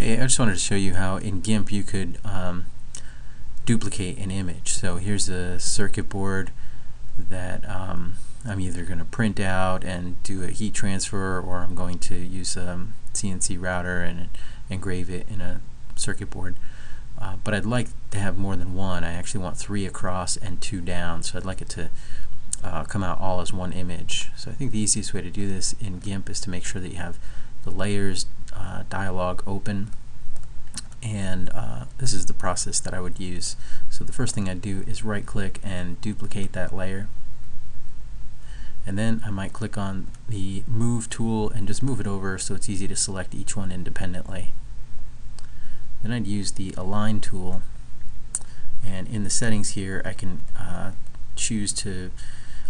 Hey, I just wanted to show you how in GIMP you could um, duplicate an image. So here's a circuit board that um, I'm either going to print out and do a heat transfer or I'm going to use a CNC router and engrave it in a circuit board. Uh, but I'd like to have more than one. I actually want three across and two down. So I'd like it to uh, come out all as one image. So I think the easiest way to do this in GIMP is to make sure that you have the layers uh, dialog open and uh, this is the process that I would use. So the first thing I do is right click and duplicate that layer and then I might click on the move tool and just move it over so it's easy to select each one independently. Then I'd use the align tool and in the settings here I can uh, choose to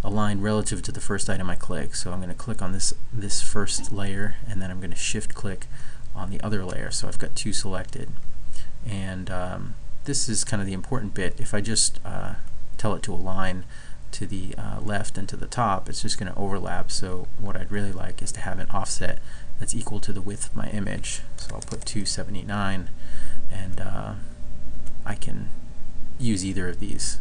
align relative to the first item I click. So I'm going to click on this this first layer and then I'm going to shift click on the other layer. So I've got two selected. And um, this is kind of the important bit. If I just uh, tell it to align to the uh, left and to the top, it's just going to overlap. So what I'd really like is to have an offset that's equal to the width of my image. So I'll put 279 and uh, I can use either of these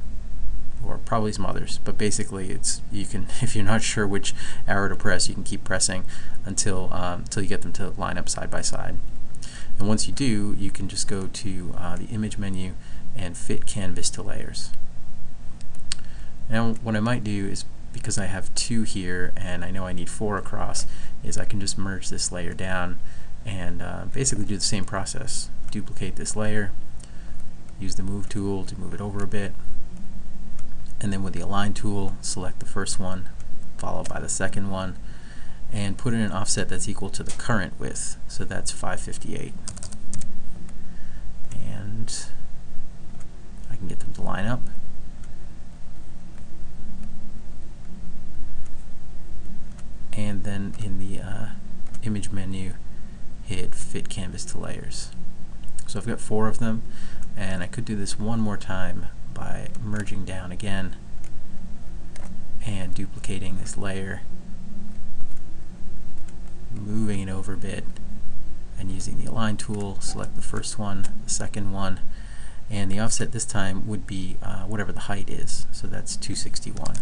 or probably some others. But basically, it's you can if you're not sure which arrow to press, you can keep pressing until um, until you get them to line up side by side. And once you do, you can just go to uh, the image menu and fit canvas to layers. Now, what I might do is because I have two here and I know I need four across, is I can just merge this layer down and uh, basically do the same process. Duplicate this layer, use the move tool to move it over a bit, and then with the align tool select the first one followed by the second one and put in an offset that's equal to the current width. So that's 558 and I can get them to line up. And then in the uh, image menu hit fit canvas to layers. So I've got four of them and I could do this one more time by merging down again and duplicating this layer, moving it over a bit, and using the align tool, select the first one, the second one, and the offset this time would be uh, whatever the height is, so that's 261.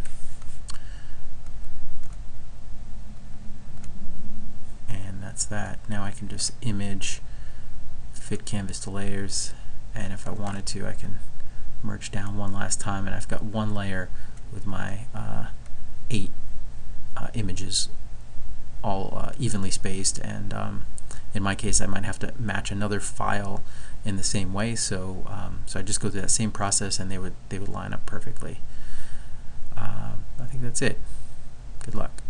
And that's that. Now I can just image, fit canvas to layers, and if I wanted to I can merge down one last time and I've got one layer with my uh, eight uh, images all uh, evenly spaced and um, in my case I might have to match another file in the same way so um, so I just go through that same process and they would they would line up perfectly. Um, I think that's it. Good luck